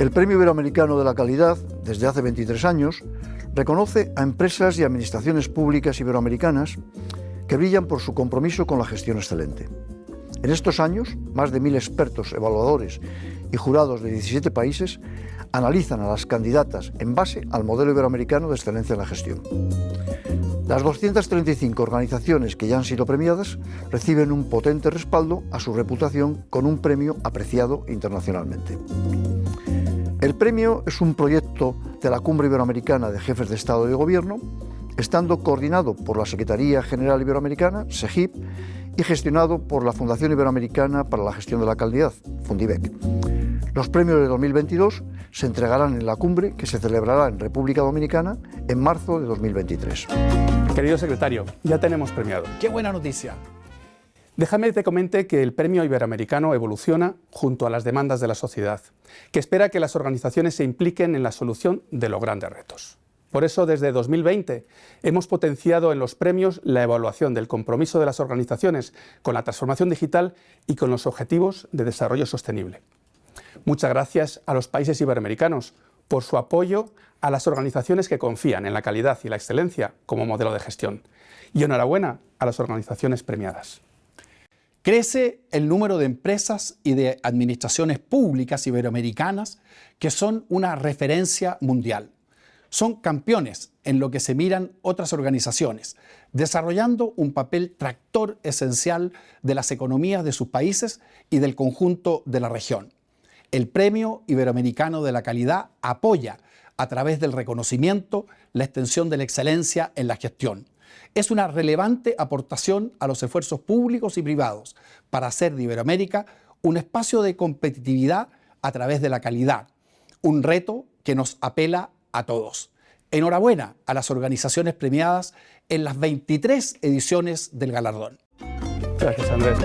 El Premio Iberoamericano de la Calidad, desde hace 23 años, reconoce a empresas y administraciones públicas iberoamericanas que brillan por su compromiso con la gestión excelente. En estos años, más de mil expertos, evaluadores y jurados de 17 países analizan a las candidatas en base al modelo iberoamericano de excelencia en la gestión. Las 235 organizaciones que ya han sido premiadas reciben un potente respaldo a su reputación con un premio apreciado internacionalmente. El premio es un proyecto de la Cumbre Iberoamericana de Jefes de Estado y de Gobierno, estando coordinado por la Secretaría General Iberoamericana, SEGIP, y gestionado por la Fundación Iberoamericana para la Gestión de la Calidad, Fundibec. Los premios de 2022 se entregarán en la cumbre que se celebrará en República Dominicana en marzo de 2023. Querido secretario, ya tenemos premiado. ¡Qué buena noticia! Déjame te comente que el premio iberoamericano evoluciona junto a las demandas de la sociedad, que espera que las organizaciones se impliquen en la solución de los grandes retos. Por eso, desde 2020, hemos potenciado en los premios la evaluación del compromiso de las organizaciones con la transformación digital y con los objetivos de desarrollo sostenible. Muchas gracias a los países iberoamericanos por su apoyo a las organizaciones que confían en la calidad y la excelencia como modelo de gestión. Y enhorabuena a las organizaciones premiadas. Crece el número de empresas y de administraciones públicas iberoamericanas que son una referencia mundial. Son campeones en lo que se miran otras organizaciones, desarrollando un papel tractor esencial de las economías de sus países y del conjunto de la región. El Premio Iberoamericano de la Calidad apoya, a través del reconocimiento, la extensión de la excelencia en la gestión es una relevante aportación a los esfuerzos públicos y privados para hacer de Iberoamérica un espacio de competitividad a través de la calidad, un reto que nos apela a todos. Enhorabuena a las organizaciones premiadas en las 23 ediciones del galardón. Gracias, Andrés.